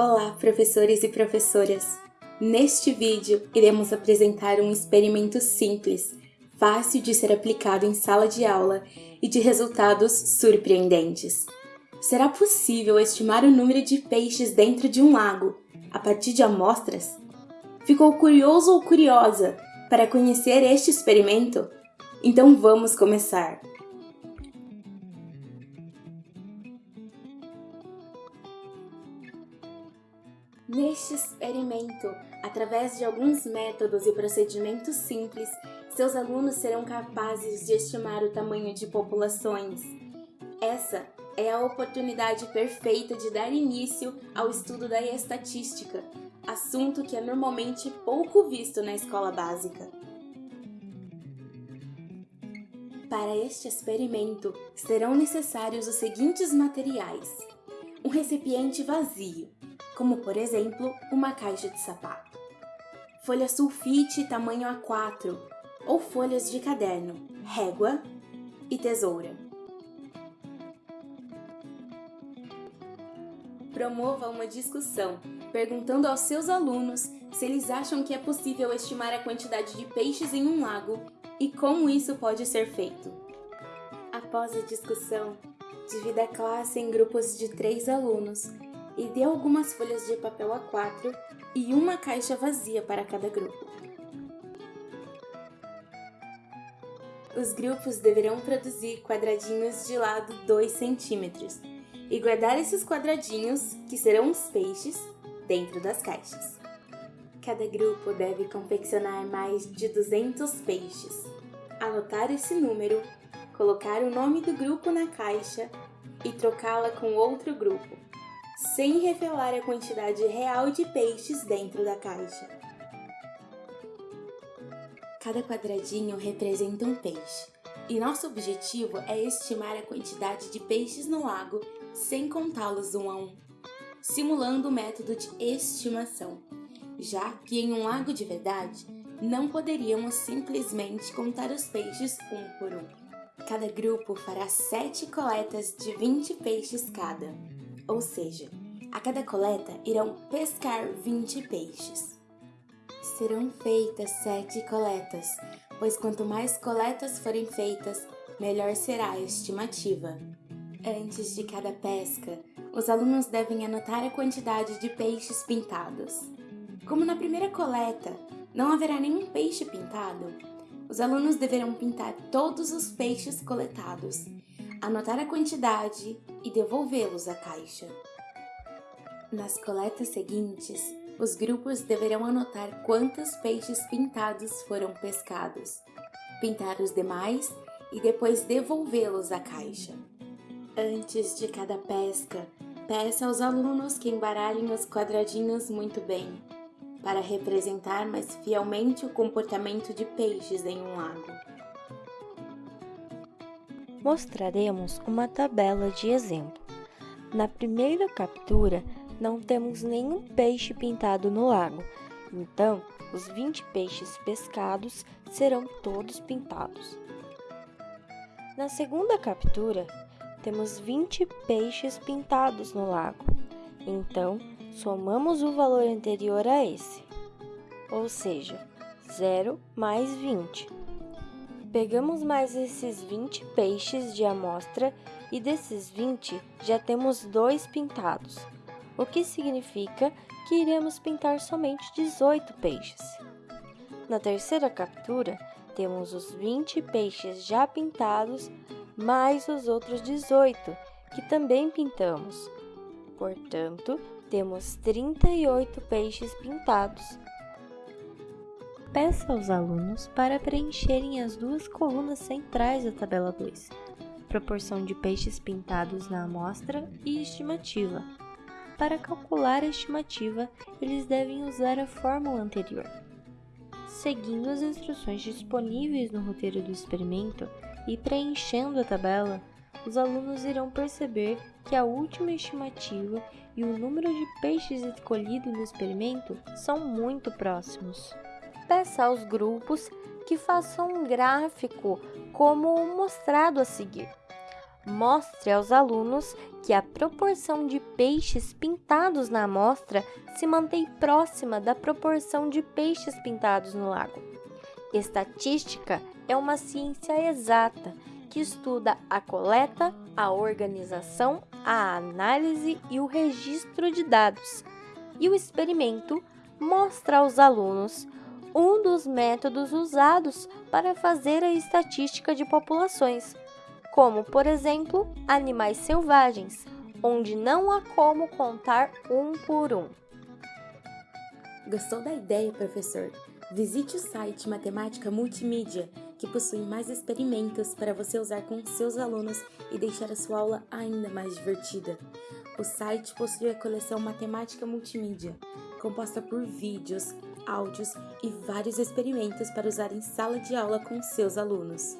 Olá, professores e professoras! Neste vídeo, iremos apresentar um experimento simples, fácil de ser aplicado em sala de aula e de resultados surpreendentes. Será possível estimar o número de peixes dentro de um lago a partir de amostras? Ficou curioso ou curiosa para conhecer este experimento? Então vamos começar! Neste experimento, através de alguns métodos e procedimentos simples, seus alunos serão capazes de estimar o tamanho de populações. Essa é a oportunidade perfeita de dar início ao estudo da estatística, assunto que é normalmente pouco visto na escola básica. Para este experimento, serão necessários os seguintes materiais. Um recipiente vazio, como por exemplo uma caixa de sapato, folha sulfite tamanho A4 ou folhas de caderno, régua e tesoura. Promova uma discussão, perguntando aos seus alunos se eles acham que é possível estimar a quantidade de peixes em um lago e como isso pode ser feito. Após a discussão, divida a classe em grupos de três alunos e dê algumas folhas de papel A4 e uma caixa vazia para cada grupo. Os grupos deverão produzir quadradinhos de lado 2 centímetros e guardar esses quadradinhos, que serão os peixes, dentro das caixas. Cada grupo deve confeccionar mais de 200 peixes. Anotar esse número, colocar o nome do grupo na caixa e trocá-la com outro grupo sem revelar a quantidade real de peixes dentro da caixa. Cada quadradinho representa um peixe, e nosso objetivo é estimar a quantidade de peixes no lago sem contá-los um a um, simulando o método de estimação, já que em um lago de verdade não poderíamos simplesmente contar os peixes um por um. Cada grupo fará sete coletas de 20 peixes cada ou seja, a cada coleta irão pescar 20 peixes. Serão feitas sete coletas, pois quanto mais coletas forem feitas, melhor será a estimativa. Antes de cada pesca, os alunos devem anotar a quantidade de peixes pintados. Como na primeira coleta não haverá nenhum peixe pintado, os alunos deverão pintar todos os peixes coletados anotar a quantidade e devolvê-los à caixa. Nas coletas seguintes, os grupos deverão anotar quantos peixes pintados foram pescados, pintar os demais e depois devolvê-los à caixa. Antes de cada pesca, peça aos alunos que embaralhem os quadradinhos muito bem, para representar mais fielmente o comportamento de peixes em um lago mostraremos uma tabela de exemplo. Na primeira captura, não temos nenhum peixe pintado no lago, então os 20 peixes pescados serão todos pintados. Na segunda captura, temos 20 peixes pintados no lago, então somamos o valor anterior a esse, ou seja, 0 mais 20. Pegamos mais esses 20 peixes de amostra e desses 20 já temos dois pintados, o que significa que iremos pintar somente 18 peixes. Na terceira captura, temos os 20 peixes já pintados mais os outros 18 que também pintamos. Portanto, temos 38 peixes pintados peça aos alunos para preencherem as duas colunas centrais da tabela 2, proporção de peixes pintados na amostra e estimativa. Para calcular a estimativa, eles devem usar a fórmula anterior. Seguindo as instruções disponíveis no roteiro do experimento e preenchendo a tabela, os alunos irão perceber que a última estimativa e o número de peixes escolhido no experimento são muito próximos peça aos grupos que façam um gráfico como mostrado a seguir. Mostre aos alunos que a proporção de peixes pintados na amostra se mantém próxima da proporção de peixes pintados no lago. Estatística é uma ciência exata que estuda a coleta, a organização, a análise e o registro de dados. E o experimento mostra aos alunos um dos métodos usados para fazer a estatística de populações, como, por exemplo, animais selvagens, onde não há como contar um por um. Gostou da ideia, professor? Visite o site Matemática Multimídia, que possui mais experimentos para você usar com seus alunos e deixar a sua aula ainda mais divertida. O site possui a coleção Matemática Multimídia, composta por vídeos, áudios e vários experimentos para usar em sala de aula com seus alunos.